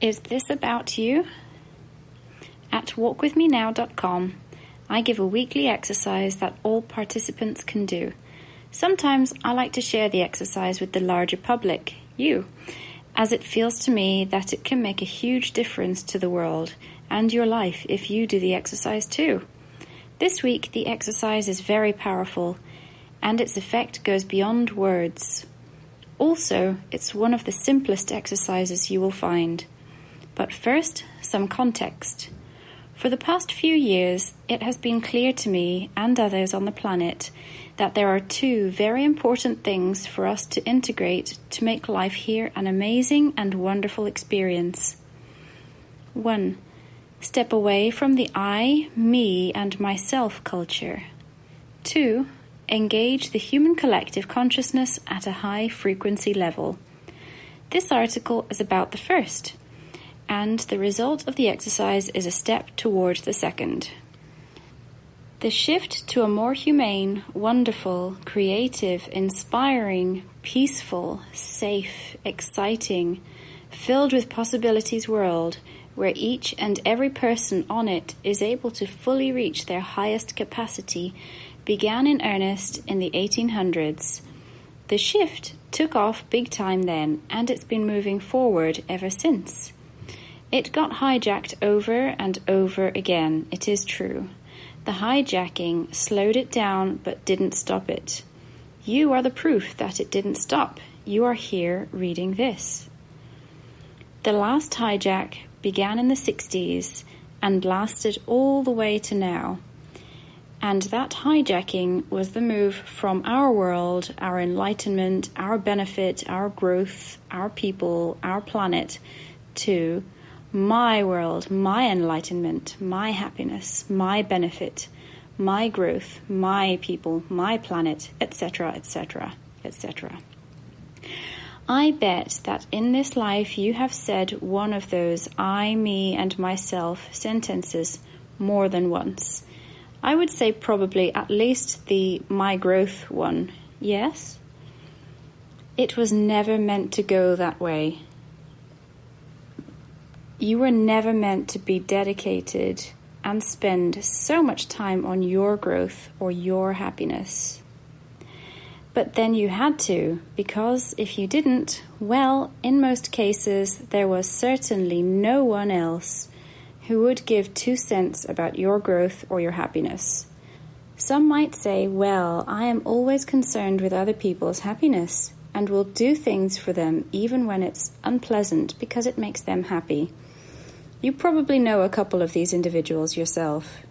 Is this about you? At walkwithmenow.com, I give a weekly exercise that all participants can do. Sometimes I like to share the exercise with the larger public, you, as it feels to me that it can make a huge difference to the world and your life if you do the exercise too. This week, the exercise is very powerful and its effect goes beyond words. Also, it's one of the simplest exercises you will find. But first, some context. For the past few years, it has been clear to me and others on the planet that there are two very important things for us to integrate to make life here an amazing and wonderful experience. 1. Step away from the I, me, and myself culture. 2. Engage the human collective consciousness at a high frequency level. This article is about the first and the result of the exercise is a step towards the second. The shift to a more humane, wonderful, creative, inspiring, peaceful, safe, exciting, filled with possibilities world where each and every person on it is able to fully reach their highest capacity began in earnest in the 1800s. The shift took off big time then, and it's been moving forward ever since. It got hijacked over and over again, it is true. The hijacking slowed it down but didn't stop it. You are the proof that it didn't stop. You are here reading this. The last hijack began in the 60s and lasted all the way to now. And that hijacking was the move from our world, our enlightenment, our benefit, our growth, our people, our planet, to my world, my enlightenment, my happiness, my benefit, my growth, my people, my planet, etc., etc., etc. I bet that in this life you have said one of those I, me, and myself sentences more than once. I would say probably at least the my growth one, yes? It was never meant to go that way. You were never meant to be dedicated and spend so much time on your growth or your happiness. But then you had to, because if you didn't, well, in most cases, there was certainly no one else who would give two cents about your growth or your happiness. Some might say, well, I am always concerned with other people's happiness and will do things for them even when it's unpleasant because it makes them happy. You probably know a couple of these individuals yourself.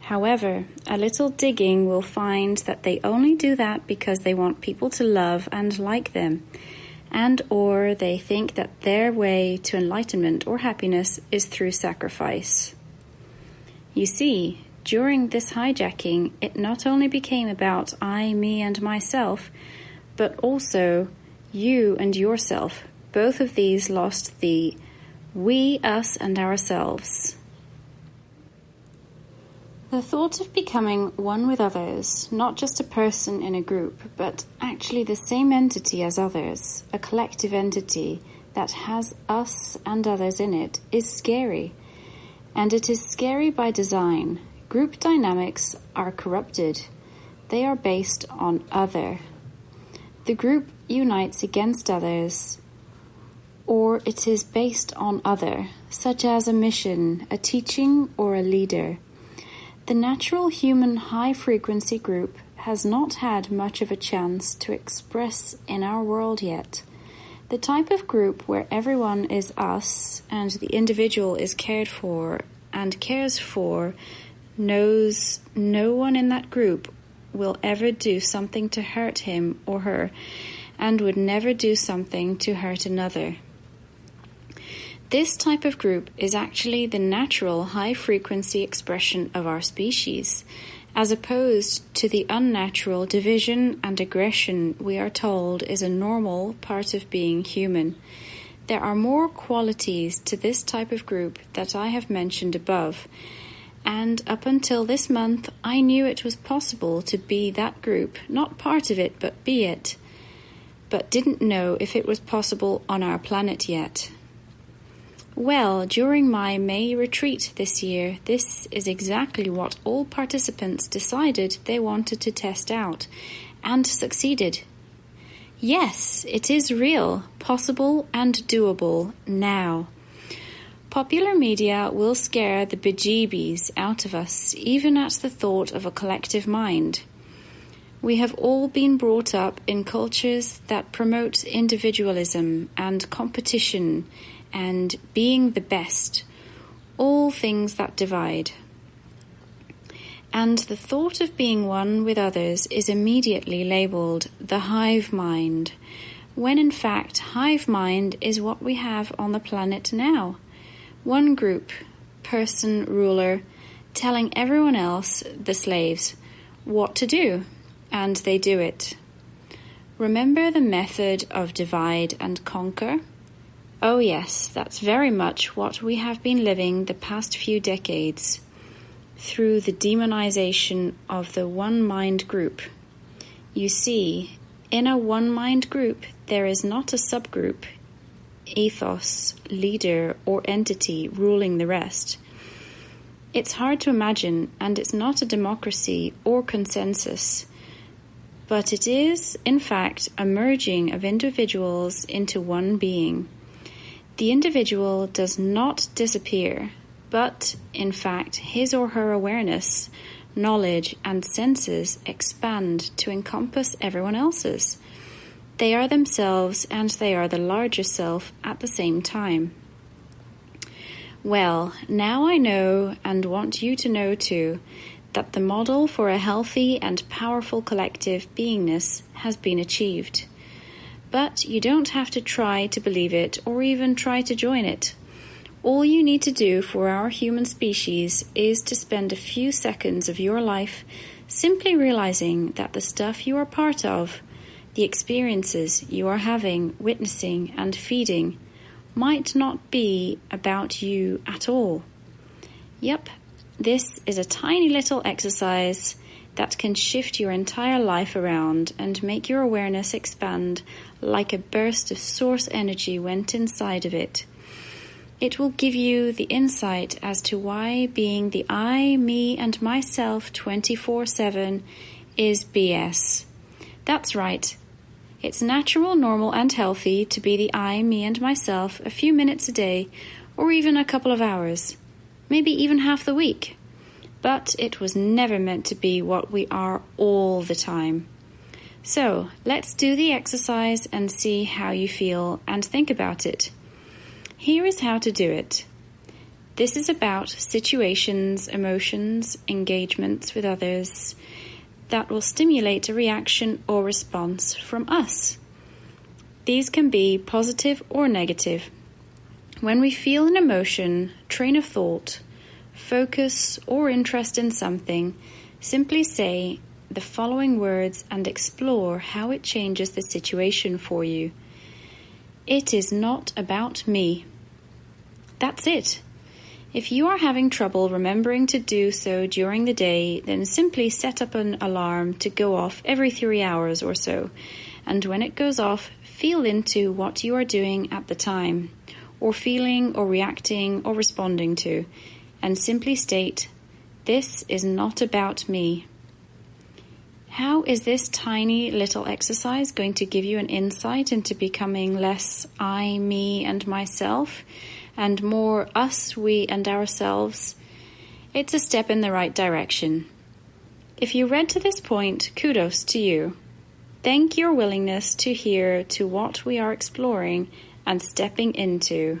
However, a little digging will find that they only do that because they want people to love and like them, and or they think that their way to enlightenment or happiness is through sacrifice. You see, during this hijacking, it not only became about I, me, and myself, but also you and yourself. Both of these lost the we, us, and ourselves. The thought of becoming one with others, not just a person in a group, but actually the same entity as others, a collective entity that has us and others in it, is scary. And it is scary by design. Group dynamics are corrupted. They are based on other. The group unites against others or it is based on other, such as a mission, a teaching, or a leader. The natural human high frequency group has not had much of a chance to express in our world yet. The type of group where everyone is us and the individual is cared for and cares for knows no one in that group will ever do something to hurt him or her and would never do something to hurt another. This type of group is actually the natural high frequency expression of our species, as opposed to the unnatural division and aggression we are told is a normal part of being human. There are more qualities to this type of group that I have mentioned above, and up until this month I knew it was possible to be that group, not part of it, but be it, but didn't know if it was possible on our planet yet. Well, during my May retreat this year, this is exactly what all participants decided they wanted to test out, and succeeded. Yes, it is real, possible, and doable now. Popular media will scare the bejeebies out of us even at the thought of a collective mind. We have all been brought up in cultures that promote individualism and competition and being the best, all things that divide. And the thought of being one with others is immediately labeled the hive mind, when in fact, hive mind is what we have on the planet now. One group, person, ruler, telling everyone else, the slaves, what to do, and they do it. Remember the method of divide and conquer? Oh, yes, that's very much what we have been living the past few decades through the demonization of the one mind group. You see, in a one mind group, there is not a subgroup ethos, leader, or entity ruling the rest. It's hard to imagine, and it's not a democracy or consensus, but it is, in fact, a merging of individuals into one being. The individual does not disappear, but, in fact, his or her awareness, knowledge, and senses expand to encompass everyone else's. They are themselves and they are the larger self at the same time. Well, now I know and want you to know too that the model for a healthy and powerful collective beingness has been achieved. But you don't have to try to believe it or even try to join it. All you need to do for our human species is to spend a few seconds of your life simply realizing that the stuff you are part of the experiences you are having, witnessing, and feeding might not be about you at all. Yep, this is a tiny little exercise that can shift your entire life around and make your awareness expand like a burst of source energy went inside of it. It will give you the insight as to why being the I, me, and myself 24 7 is BS. That's right. It's natural, normal, and healthy to be the I, me, and myself a few minutes a day, or even a couple of hours, maybe even half the week. But it was never meant to be what we are all the time. So let's do the exercise and see how you feel and think about it. Here is how to do it. This is about situations, emotions, engagements with others, that will stimulate a reaction or response from us. These can be positive or negative. When we feel an emotion, train of thought, focus, or interest in something, simply say the following words and explore how it changes the situation for you. It is not about me. That's it. If you are having trouble remembering to do so during the day, then simply set up an alarm to go off every three hours or so. And when it goes off, feel into what you are doing at the time, or feeling, or reacting, or responding to, and simply state, This is not about me. How is this tiny little exercise going to give you an insight into becoming less I, me, and myself? and more us, we, and ourselves, it's a step in the right direction. If you read to this point, kudos to you. Thank your willingness to hear to what we are exploring and stepping into.